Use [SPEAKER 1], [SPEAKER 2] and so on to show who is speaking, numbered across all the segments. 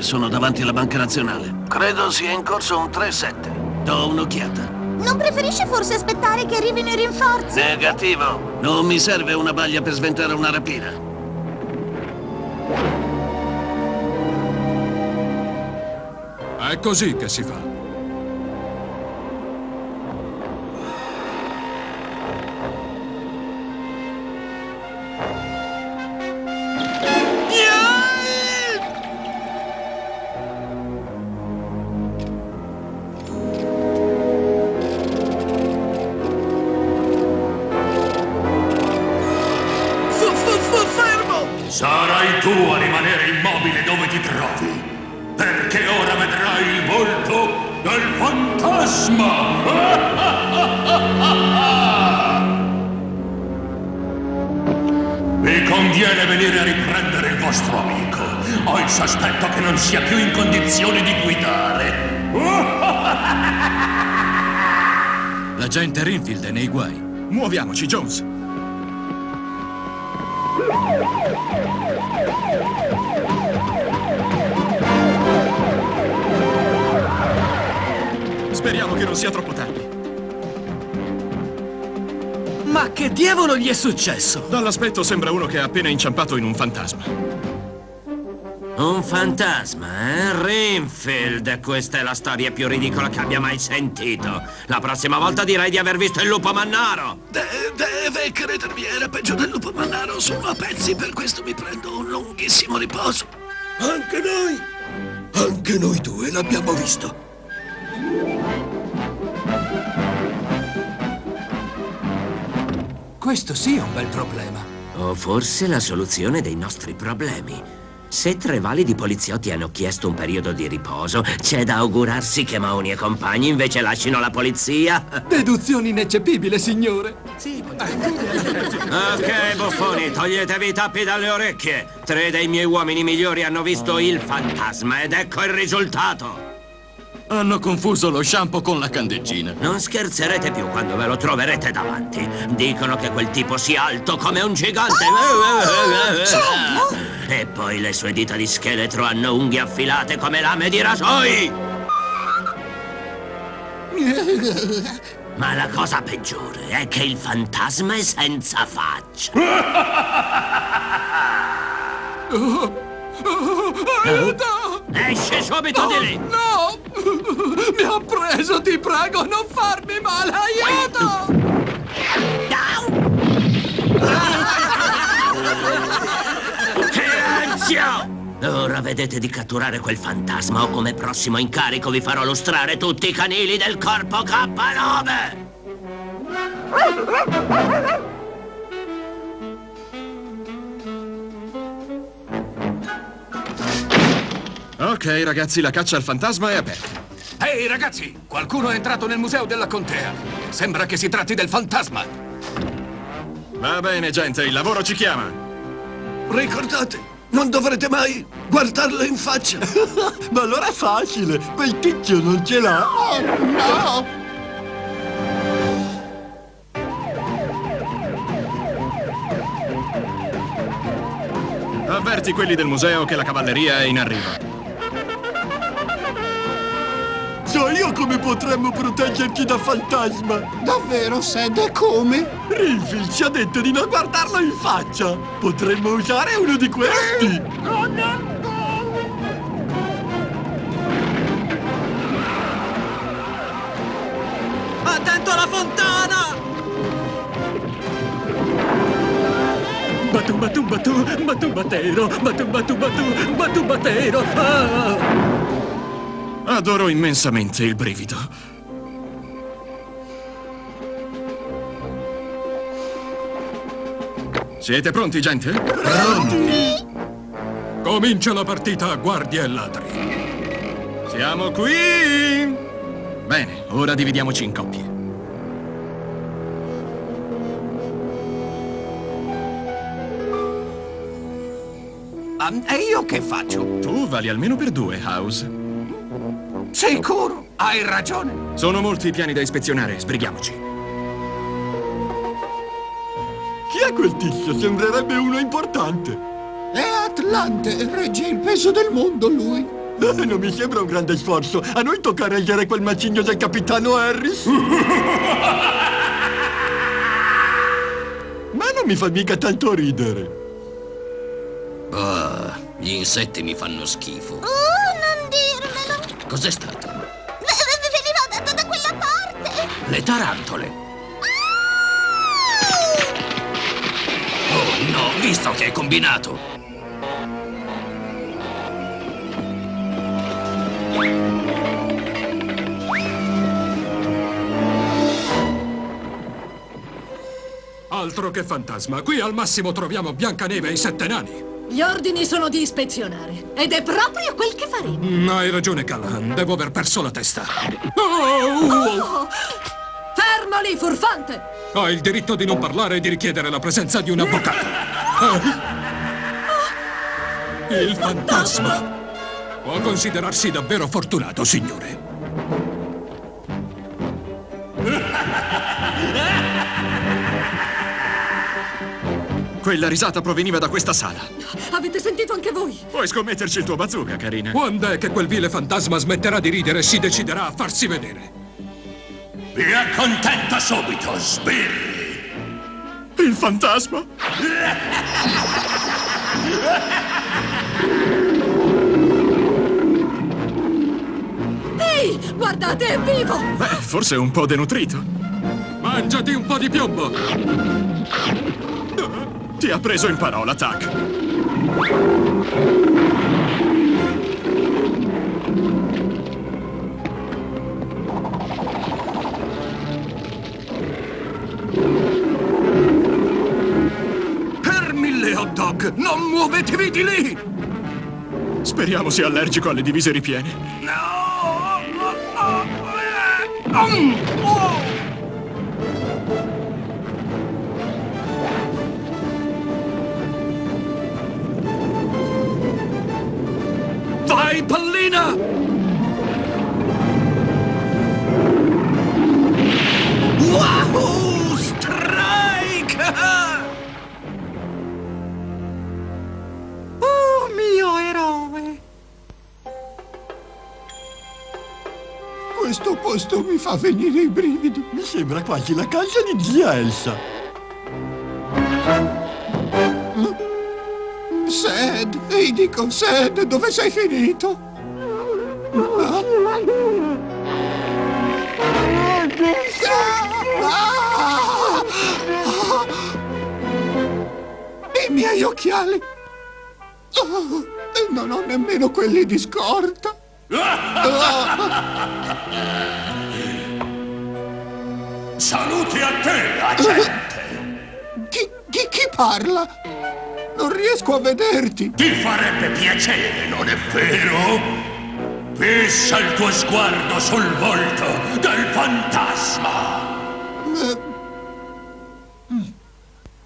[SPEAKER 1] Sono davanti alla Banca Nazionale. Credo sia in corso un 3-7. Do un'occhiata.
[SPEAKER 2] Non preferisce forse aspettare che arrivino i rinforzi?
[SPEAKER 1] Negativo. Non mi serve una baglia per sventare una rapina.
[SPEAKER 3] È così che si fa.
[SPEAKER 4] Conviene venire a riprendere il vostro amico. Ho il sospetto che non sia più in condizione di guidare.
[SPEAKER 3] L'agente Rinfield è nei guai. Muoviamoci, Jones. Speriamo che non sia troppo tardi.
[SPEAKER 1] Ma che diavolo gli è successo?
[SPEAKER 3] Dall'aspetto sembra uno che ha appena inciampato in un fantasma.
[SPEAKER 5] Un fantasma, eh? Rinfield, questa è la storia più ridicola che abbia mai sentito. La prossima volta direi di aver visto il lupo mannaro.
[SPEAKER 1] De deve credermi, era peggio del lupo mannaro. Sono a pezzi, per questo mi prendo un lunghissimo riposo.
[SPEAKER 6] Anche noi! Anche noi due l'abbiamo visto.
[SPEAKER 1] Questo sì è un bel problema.
[SPEAKER 5] O forse la soluzione dei nostri problemi. Se tre validi poliziotti hanno chiesto un periodo di riposo, c'è da augurarsi che Maoni e compagni invece lasciano la polizia.
[SPEAKER 7] Deduzione ineccepibile, signore.
[SPEAKER 5] Ok, buffoni, toglietevi i tappi dalle orecchie. Tre dei miei uomini migliori hanno visto il fantasma ed ecco il risultato.
[SPEAKER 7] Hanno confuso lo shampoo con la candeggina.
[SPEAKER 5] Non scherzerete più quando ve lo troverete davanti. Dicono che quel tipo sia alto come un gigante. E poi le sue dita di scheletro hanno unghie affilate come lame di rasoi. Ma la cosa peggiore è che il fantasma è senza faccia.
[SPEAKER 7] Aiuto!
[SPEAKER 5] Esci subito di lì!
[SPEAKER 7] No! Mi ha preso, ti prego, non farmi male, aiuto!
[SPEAKER 5] Silenzio! Ora vedete di catturare quel fantasma o come prossimo incarico vi farò lustrare tutti i canili del corpo K9!
[SPEAKER 3] Ok, ragazzi, la caccia al fantasma è aperta.
[SPEAKER 7] Ehi, ragazzi! Qualcuno è entrato nel museo della contea. Sembra che si tratti del fantasma.
[SPEAKER 3] Va bene, gente, il lavoro ci chiama.
[SPEAKER 6] Ricordate, non dovrete mai guardarlo in faccia.
[SPEAKER 8] Ma allora è facile, quel tizio non ce l'ha.
[SPEAKER 2] Oh, no!
[SPEAKER 3] Avverti quelli del museo che la cavalleria è in arrivo.
[SPEAKER 8] So io come potremmo proteggerci da fantasma.
[SPEAKER 9] Davvero, Sed, e come?
[SPEAKER 8] Rinfield ci ha detto di non guardarlo in faccia. Potremmo usare uno di questi.
[SPEAKER 1] Attento alla fontana!
[SPEAKER 7] Batu, batu, batu, batu, batero, batu, batu, batu, batu, batero. Ah!
[SPEAKER 3] Adoro immensamente il brivido. Siete pronti, gente?
[SPEAKER 8] Pronti!
[SPEAKER 3] Comincia la partita a guardie e ladri. Siamo qui! Bene, ora dividiamoci in coppie.
[SPEAKER 7] E io che faccio?
[SPEAKER 3] Tu vali almeno per due, House.
[SPEAKER 7] Sicuro? Hai ragione.
[SPEAKER 3] Sono molti i piani da ispezionare, sbrighiamoci.
[SPEAKER 8] Chi è quel tizio? Sembrerebbe uno importante.
[SPEAKER 9] È Atlante, regge il peso del mondo lui.
[SPEAKER 8] Eh, non mi sembra un grande sforzo. A noi tocca reggere quel macigno del capitano Harris. Ma non mi fa mica tanto ridere.
[SPEAKER 10] Oh, gli insetti mi fanno schifo. Cos'è stato?
[SPEAKER 2] Veniva da, da- da quella parte!
[SPEAKER 10] Le tarantole. Oh no, visto che hai combinato.
[SPEAKER 3] Altro che fantasma. Qui al massimo troviamo Biancaneve e i sette nani.
[SPEAKER 11] Gli ordini sono di ispezionare. Ed è proprio quel che faremo.
[SPEAKER 3] Mm, hai ragione, Callahan. Devo aver perso la testa. Oh, oh.
[SPEAKER 11] Oh! Fermo lì, furfante!
[SPEAKER 3] Hai il diritto di non parlare e di richiedere la presenza di un avvocato. Ah. Il fantasma. Può considerarsi davvero fortunato, signore. Quella risata proveniva da questa sala.
[SPEAKER 11] Avete sentito anche voi?
[SPEAKER 3] Puoi scommetterci il tuo bazooka, carina. Quando è che quel vile fantasma smetterà di ridere e si deciderà a farsi vedere?
[SPEAKER 4] Vi accontenta subito, sbirri!
[SPEAKER 3] Il fantasma?
[SPEAKER 11] Ehi, guardate, è vivo!
[SPEAKER 3] Beh, forse un po' denutrito. Mangiati un po' di piombo! Ti ha preso in parola, Tac.
[SPEAKER 1] Per mille hot dog, non muovetevi di lì!
[SPEAKER 3] Speriamo sia allergico alle divise ripiene.
[SPEAKER 1] Mm, oh. Vai, pallina! Wahoo! Strike!
[SPEAKER 9] Oh, mio eroe! Questo posto mi fa venire i brividi.
[SPEAKER 8] Mi sembra quasi la casa di zia Elsa.
[SPEAKER 9] Sed, e dico, Sed, dove sei finito? Ah. Ah! Ah! I miei occhiali! Oh, non ho nemmeno quelli di scorta!
[SPEAKER 4] Salute a te, agente!
[SPEAKER 9] Chi, chi, chi parla? Non riesco a vederti!
[SPEAKER 4] Ti farebbe piacere, non è vero? Fissa il tuo sguardo sul volto del fantasma!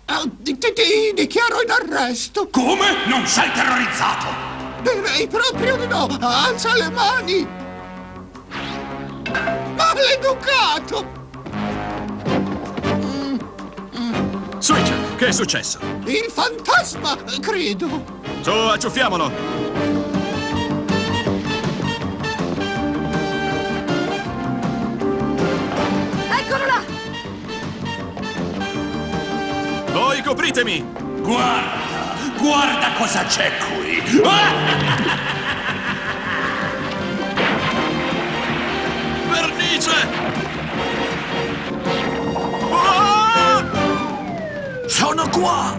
[SPEAKER 9] Ah, Ti, ti- ti dichiaro in arresto!
[SPEAKER 4] Come? Non sei terrorizzato?
[SPEAKER 9] Direi proprio di no! Alza le mani! Maleducato!
[SPEAKER 3] Che è successo?
[SPEAKER 9] Il fantasma, credo!
[SPEAKER 3] Su, acciuffiamolo!
[SPEAKER 11] Eccolo là!
[SPEAKER 3] Voi copritemi!
[SPEAKER 4] Guarda, guarda cosa c'è qui!
[SPEAKER 1] Vernice! Sono qua!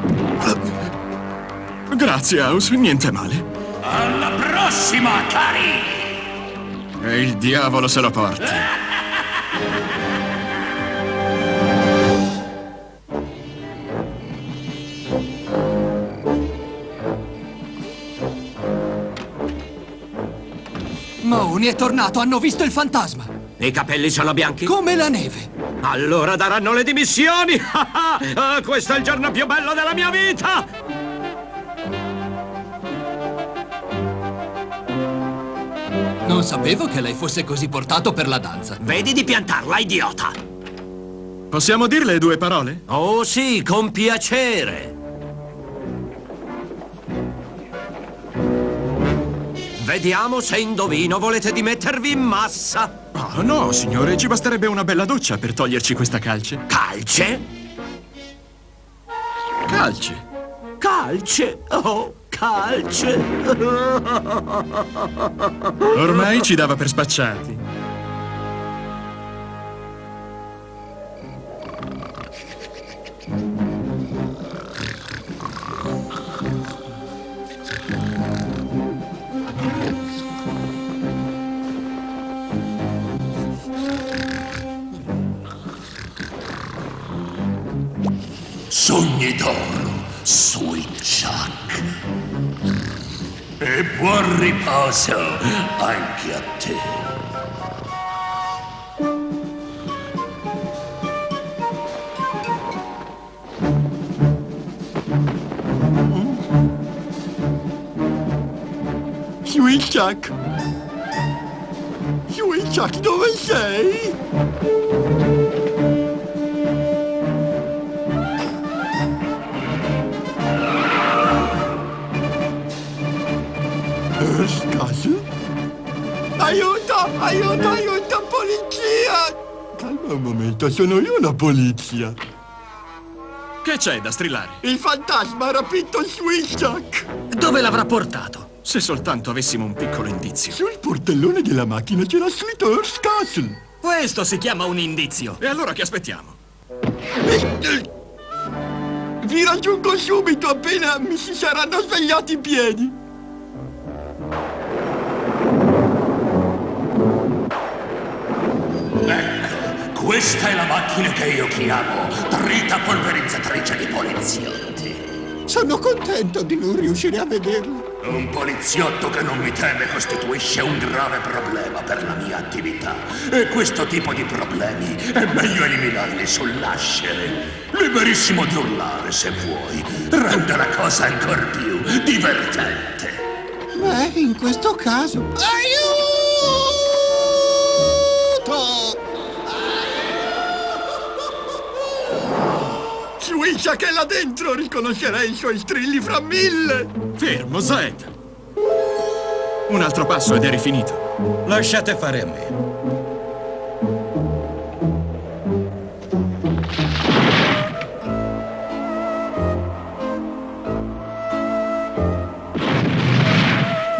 [SPEAKER 3] Grazie, House, niente male.
[SPEAKER 4] Alla prossima, cari!
[SPEAKER 3] E il diavolo se lo porti.
[SPEAKER 12] Mahoney è tornato, hanno visto il fantasma.
[SPEAKER 5] I capelli sono bianchi?
[SPEAKER 12] Come la neve.
[SPEAKER 5] Allora daranno le dimissioni! Ah, questo è il giorno più bello della mia vita!
[SPEAKER 12] Non sapevo che lei fosse così portato per la danza.
[SPEAKER 5] Vedi di piantarla, idiota!
[SPEAKER 3] Possiamo dirle due parole?
[SPEAKER 5] Oh sì, con piacere! Vediamo se indovino. Volete dimettervi in massa?
[SPEAKER 3] Oh, no, signore, ci basterebbe una bella doccia per toglierci questa calce.
[SPEAKER 5] Calce?
[SPEAKER 3] Calce.
[SPEAKER 5] Calce? Oh, calce.
[SPEAKER 3] Ormai ci dava per spacciati.
[SPEAKER 4] E buon riposo anche a te.
[SPEAKER 8] Sweet Chuck, dove sei? Aiuto! Aiuto! Aiuto! Polizia! Calma un momento, sono io la polizia.
[SPEAKER 3] Che c'è da strillare?
[SPEAKER 8] Il fantasma ha rapito Chuck!
[SPEAKER 7] Dove l'avrà portato?
[SPEAKER 3] Se soltanto avessimo un piccolo indizio.
[SPEAKER 8] Sul portellone della macchina c'era scritto Earth Castle.
[SPEAKER 7] Questo si chiama un indizio.
[SPEAKER 3] E allora che aspettiamo?
[SPEAKER 8] Vi raggiungo subito appena mi si saranno svegliati i piedi.
[SPEAKER 4] Questa è la macchina che io chiamo trita polverizzatrice di poliziotti.
[SPEAKER 8] Sono contento di non riuscire a vederlo.
[SPEAKER 4] Un poliziotto che non mi teme costituisce un grave problema per la mia attività. E questo tipo di problemi è meglio eliminarli sul nascere. Liberissimo di urlare se vuoi. Rende la cosa ancora più divertente.
[SPEAKER 8] Beh, in questo caso... Aiuto! Swiscia che là dentro riconoscerei i suoi strilli fra mille!
[SPEAKER 3] Fermo, Zed! Un altro passo ed eri finito.
[SPEAKER 7] Lasciate fare a me.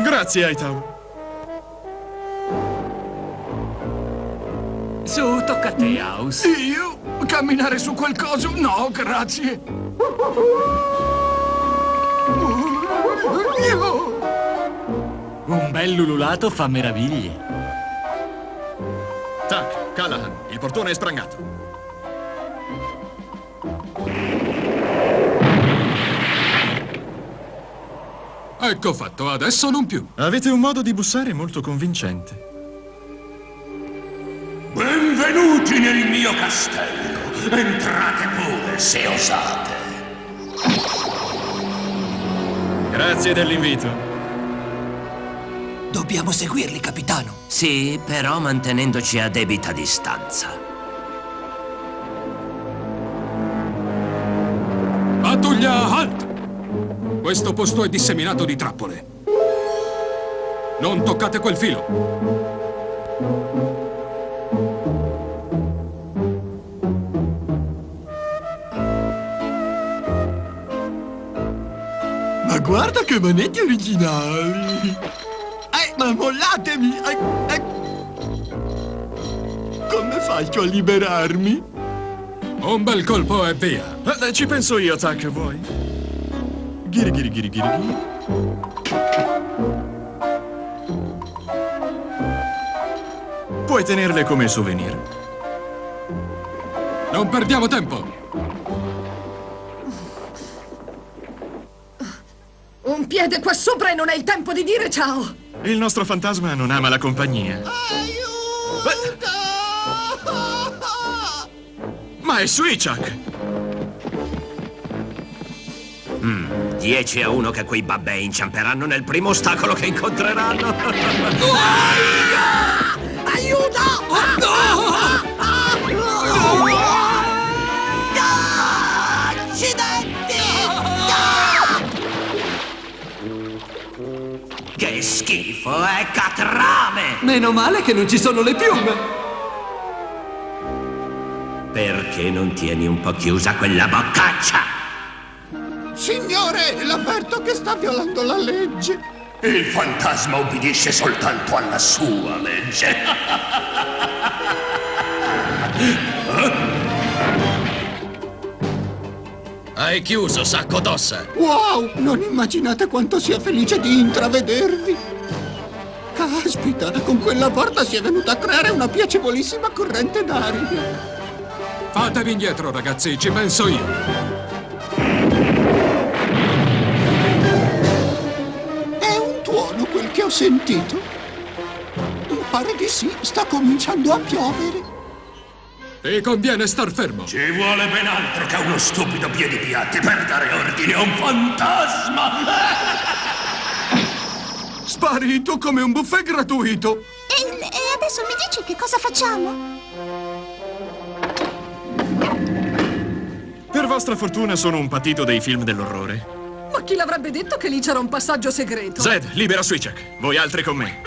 [SPEAKER 3] Grazie, Hightower.
[SPEAKER 13] Su, tocca a te, House.
[SPEAKER 14] Io? Camminare su quel coso? No, grazie.
[SPEAKER 13] Un bel lululato fa meraviglie.
[SPEAKER 3] Tac, Callahan, il portone è sprangato.
[SPEAKER 15] Ecco fatto, adesso non più.
[SPEAKER 3] Avete un modo di bussare molto convincente.
[SPEAKER 4] Benvenuti nel mio castello. Entrate pure se osate.
[SPEAKER 3] Grazie dell'invito.
[SPEAKER 7] Dobbiamo seguirli, capitano.
[SPEAKER 5] Sì, però mantenendoci a debita distanza.
[SPEAKER 15] Pattuglia, halt! Questo posto è disseminato di trappole. Non toccate quel filo.
[SPEAKER 8] Guarda che manetti originali! Eh, ma mollatemi! Eh, eh. Come faccio a liberarmi?
[SPEAKER 15] Un bel colpo e via.
[SPEAKER 3] Eh, ci penso io, Tac, vuoi? Ghiri, ghiri, ghiri, ghiri, ghiri. Puoi tenerle come souvenir.
[SPEAKER 15] Non perdiamo tempo.
[SPEAKER 11] Un piede qua sopra e non hai il tempo di dire ciao!
[SPEAKER 3] Il nostro fantasma non ama la compagnia. Ma è Suichak!
[SPEAKER 5] Mm, 10 a 1 che quei babbei inciamperanno nel primo ostacolo che incontreranno. Schifo,
[SPEAKER 12] Meno male che non ci sono le piume.
[SPEAKER 5] Perché non tieni un po' chiusa quella boccaccia?
[SPEAKER 9] Signore, l'avverto che sta violando la legge.
[SPEAKER 4] Il fantasma obbedisce soltanto alla sua legge.
[SPEAKER 10] Hai chiuso, sacco d'ossa.
[SPEAKER 9] Wow, non immaginate quanto sia felice di intravedervi. Caspita, con quella porta si è venuta a creare una piacevolissima corrente d'aria.
[SPEAKER 15] Fatevi indietro, ragazzi, ci penso io.
[SPEAKER 9] È un tuono quel che ho sentito. Pare di sì, sta cominciando a piovere.
[SPEAKER 15] Ti conviene star fermo.
[SPEAKER 4] Ci vuole ben altro che uno stupido piedipiatti per dare ordine a un fantasma.
[SPEAKER 8] Sparito come un buffet gratuito.
[SPEAKER 2] E, e adesso mi dici che cosa facciamo?
[SPEAKER 3] Per vostra fortuna sono un patito dei film dell'orrore.
[SPEAKER 11] Ma chi l'avrebbe detto che lì c'era un passaggio segreto?
[SPEAKER 3] Zed, libera Switchek. Voi altri con me.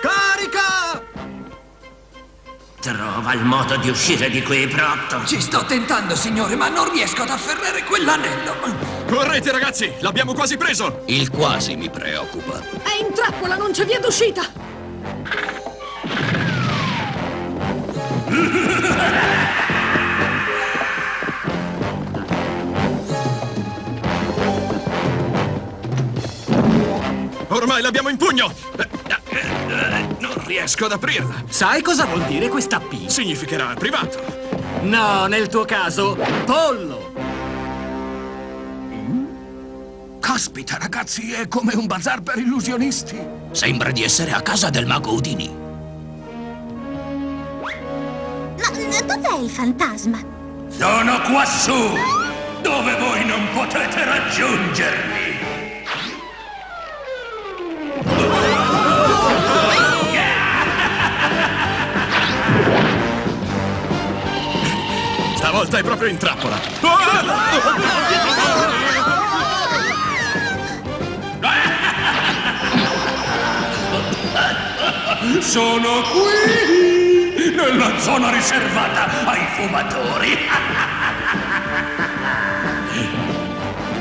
[SPEAKER 8] Carica!
[SPEAKER 5] Trova il modo di uscire di qui, Protto.
[SPEAKER 12] Ci sto tentando, signore, ma non riesco ad afferrare quell'anello.
[SPEAKER 3] Correte, ragazzi! L'abbiamo quasi preso!
[SPEAKER 10] Il quasi mi preoccupa.
[SPEAKER 11] È in trappola, non c'è via d'uscita!
[SPEAKER 3] Ormai l'abbimo in pugno! Non riesco ad aprirla.
[SPEAKER 10] Sai cosa vuol dire questa P?
[SPEAKER 3] Significherà privato.
[SPEAKER 10] No, nel tuo caso, pollo.
[SPEAKER 1] Caspita, ragazzi, è come un bazar per illusionisti.
[SPEAKER 10] Sembra di essere a casa del mago Udini.
[SPEAKER 2] Ma dov'è il fantasma?
[SPEAKER 4] Sono quassù, dove voi non potete raggiungermi.
[SPEAKER 3] Stavolta è proprio in trappola.
[SPEAKER 4] Sono qui, nella zona riservata ai fumatori.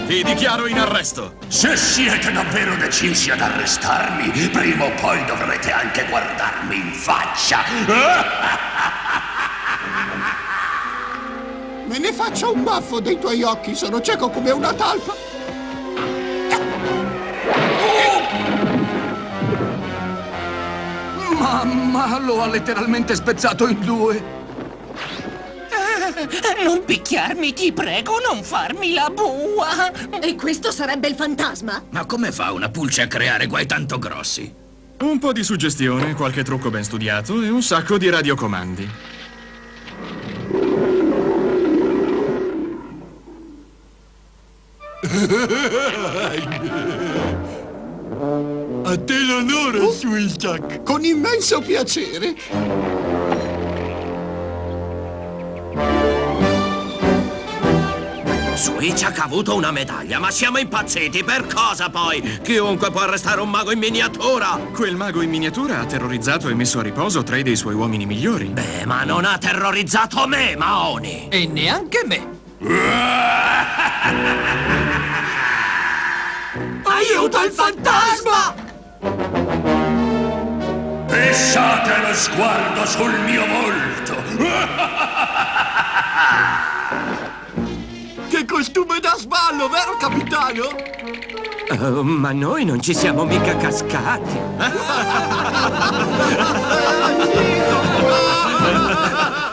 [SPEAKER 3] Ti dichiaro in arresto.
[SPEAKER 4] Se siete davvero decisi ad arrestarmi, prima o poi dovrete anche guardarmi in faccia.
[SPEAKER 9] Me ne faccio un baffo dei tuoi occhi, sono cieco come una talpa.
[SPEAKER 8] Mamma, lo ha letteralmente spezzato in due.
[SPEAKER 16] Non picchiarmi, ti prego, non farmi la bua!
[SPEAKER 11] E questo sarebbe il fantasma?
[SPEAKER 10] Ma come fa una pulce a creare guai tanto grossi?
[SPEAKER 3] Un po' di suggestione, qualche trucco ben studiato e un sacco di radiocomandi.
[SPEAKER 9] A te l'onore, Swilchak. Con immenso piacere.
[SPEAKER 5] Switchak ha avuto una medaglia, ma siamo impazziti. Per cosa poi? Chiunque può arrestare un mago in miniatura.
[SPEAKER 3] Quel mago in miniatura ha terrorizzato e messo a riposo tre dei suoi uomini migliori.
[SPEAKER 5] Beh, ma non ha terrorizzato me, Maoni.
[SPEAKER 12] E neanche me.
[SPEAKER 11] Aiuto il fantasma!
[SPEAKER 4] Fissate lo sguardo sul mio volto.
[SPEAKER 9] Che costume da sballo, vero capitano?
[SPEAKER 5] Oh, ma noi non ci siamo mica cascati.